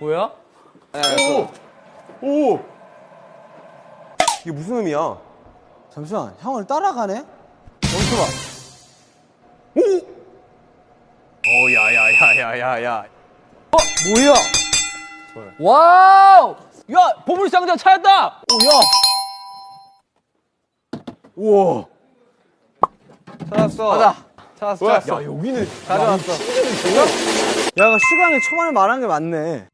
뭐야? 네, 네, 네. 오! 이게 무슨 의미야? 잠시만, 형을 따라가네? 오, 어, 야, 야, 야, 야, 야, 야. 어, 뭐야? Wow! 야, 보물상자 찾았다! 우와. 찾았어. 가자. 찾았어, 야, 찾았어. 여기는 가져왔어. 야, 이거 슈강이 초반에 말한 게 맞네.